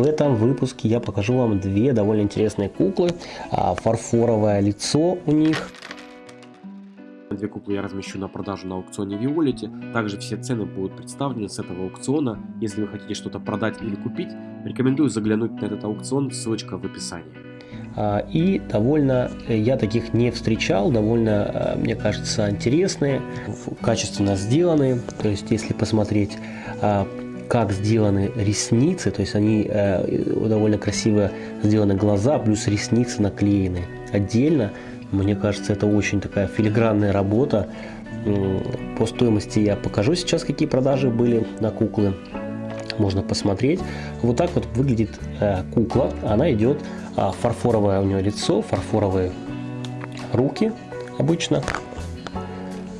В этом выпуске я покажу вам две довольно интересные куклы. А, фарфоровое лицо у них. Две куклы я размещу на продажу на аукционе Виолете. Также все цены будут представлены с этого аукциона. Если вы хотите что-то продать или купить, рекомендую заглянуть на этот аукцион, ссылочка в описании. А, и довольно, э, я таких не встречал, довольно, э, мне кажется, интересные, качественно сделанные. То есть, если посмотреть, а, как сделаны ресницы, то есть они э, довольно красиво сделаны глаза, плюс ресницы наклеены отдельно. Мне кажется, это очень такая филигранная работа. По стоимости я покажу сейчас, какие продажи были на куклы. Можно посмотреть. Вот так вот выглядит кукла. Она идет а, фарфоровое у нее лицо, фарфоровые руки обычно.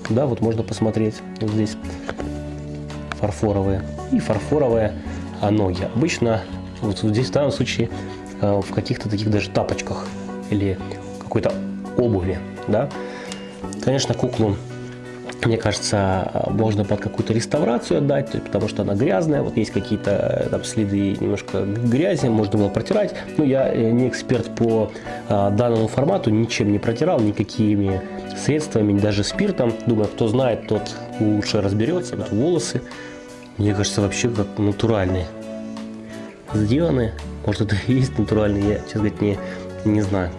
Да, вот можно посмотреть вот здесь фарфоровые и фарфоровые а, ноги. Обычно вот здесь в данном случае а, в каких-то таких даже тапочках или какой-то обуви, да. Конечно, куклу мне кажется, можно под какую-то реставрацию отдать, потому что она грязная, вот есть какие-то э, там следы немножко грязи, можно было протирать. Но я э, не эксперт по данному формату, ничем не протирал, никакими средствами, даже спиртом. Думаю, кто знает, тот лучше разберется. Да. Волосы, мне кажется, вообще как натуральные сделаны. Может, это и есть натуральный, я, честно говоря, не, не знаю.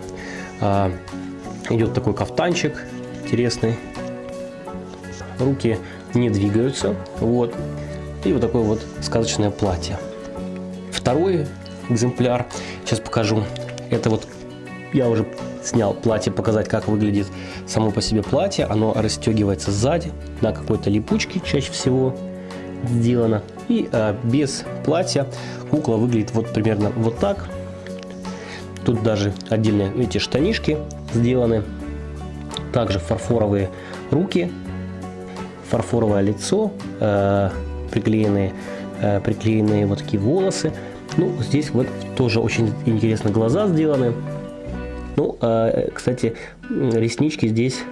А, идет такой кафтанчик интересный руки не двигаются. Вот. И вот такое вот сказочное платье. Второй экземпляр, сейчас покажу. Это вот я уже снял платье, показать, как выглядит само по себе платье. Оно расстегивается сзади на какой-то липучке чаще всего сделано. И а, без платья кукла выглядит вот примерно вот так. Тут даже отдельные, видите, штанишки сделаны. Также фарфоровые руки фарфоровое лицо, э, приклеенные, э, приклеенные вот такие волосы. Ну, здесь вот тоже очень интересно глаза сделаны. Ну, э, кстати, реснички здесь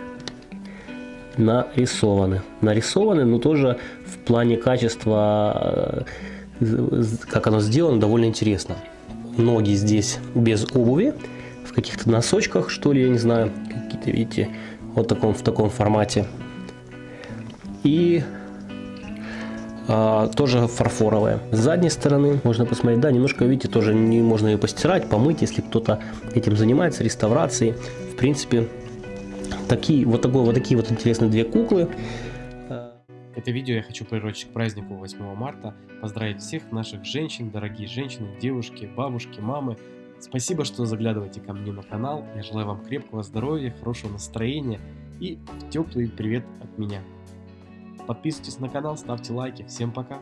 нарисованы. Нарисованы, но тоже в плане качества, как оно сделано, довольно интересно. Ноги здесь без обуви, в каких-то носочках, что ли, я не знаю, какие-то, видите, вот таком, в таком формате и а, тоже фарфоровая. С задней стороны можно посмотреть, да, немножко, видите, тоже не можно ее постирать, помыть, если кто-то этим занимается, реставрацией. В принципе, такие вот, такой, вот такие вот интересные две куклы. Это видео я хочу приурочить к празднику 8 марта, поздравить всех наших женщин, дорогие женщины, девушки, бабушки, мамы. Спасибо, что заглядываете ко мне на канал. Я желаю вам крепкого здоровья, хорошего настроения и теплый привет от меня. Подписывайтесь на канал, ставьте лайки. Всем пока!